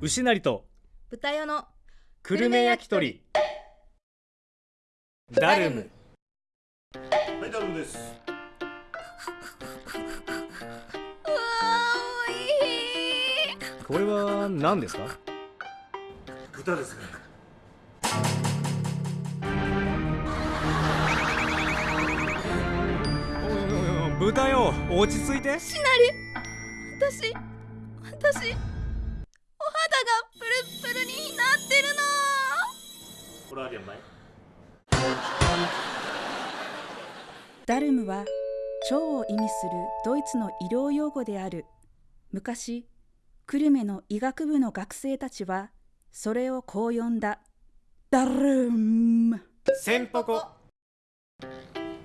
牛なりと豚用の久留米焼き鳥。ダルム。はい、ダルムです。うわーおいしいこれは何ですか？豚ですね。おいおいおい豚よ。落ち着いて。しなり。私私お肌がプルになってるの。これありやんまい。ダルムは腸を意味するドイツの医療用語である。昔久留米の医学部の学生たちはそれをこう呼んだ。ダルム。センポコ。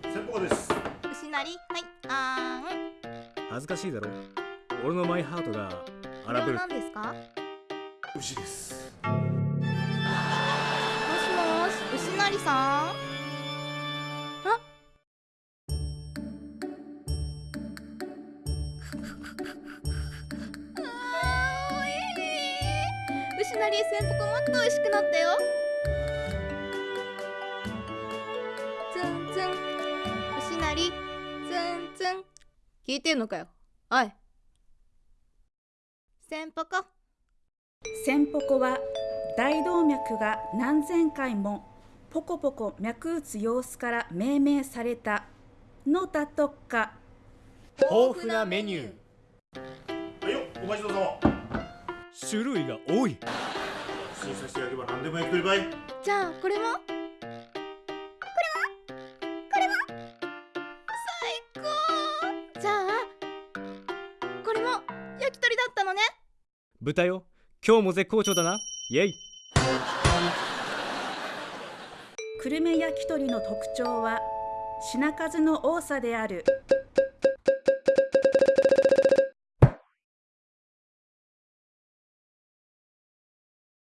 先方です。牛なりはいあ恥ずかしいだろ。俺のマイハートがーん荒ぶる。これは何ですか？牛です。もしもし牛なりさん。ああーおい牛なりせんぽこもっと美味しくなったよ。ツンツン。牛なりツンツン。聞いてんのかよ。おい。せんぽこセンポコは大動脈が何千回もポコポコ脈打つ様子から命名されたのだとか。豊富なメニュー。はいよ、お待ちどうさま。種類が多い。審査してやれば何でも焼き鳥ばい。じゃあこれも？これも？これも？最高。じゃあこれも焼き鳥だったのね。豚よ今日も絶好調だな。イエイ。久留米焼き鳥の特徴は品数の多さである